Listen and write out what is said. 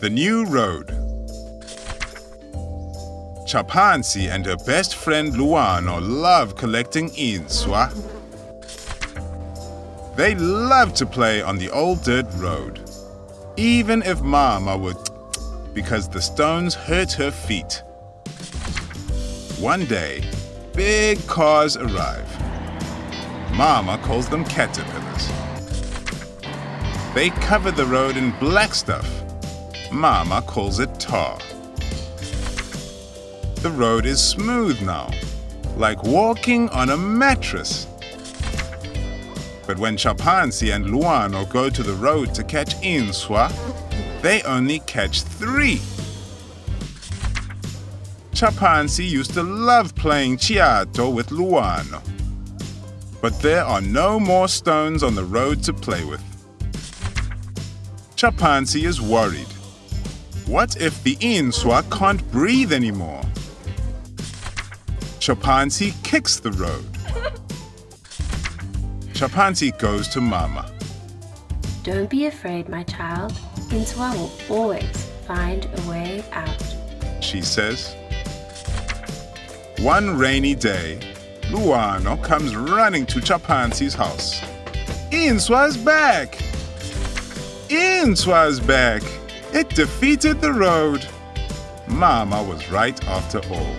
The New Road Chapansi and her best friend Luano love collecting inswa. They love to play on the old dirt road, even if Mama would because the stones hurt her feet. One day, big cars arrive. Mama calls them caterpillars. They cover the road in black stuff. Mama calls it tar. The road is smooth now, like walking on a mattress. But when Chapansi and Luano go to the road to catch inswa, they only catch three. Chapansi used to love playing chiato with Luano. But there are no more stones on the road to play with. Chapansi is worried. What if the inswa can't breathe anymore? Chapansi kicks the road. Chapansi goes to Mama. Don't be afraid, my child. Inswa will always find a way out. She says. One rainy day, Luano comes running to Chapansi's house. Inswa's back! Inswa's back! It defeated the road. Mama was right after all.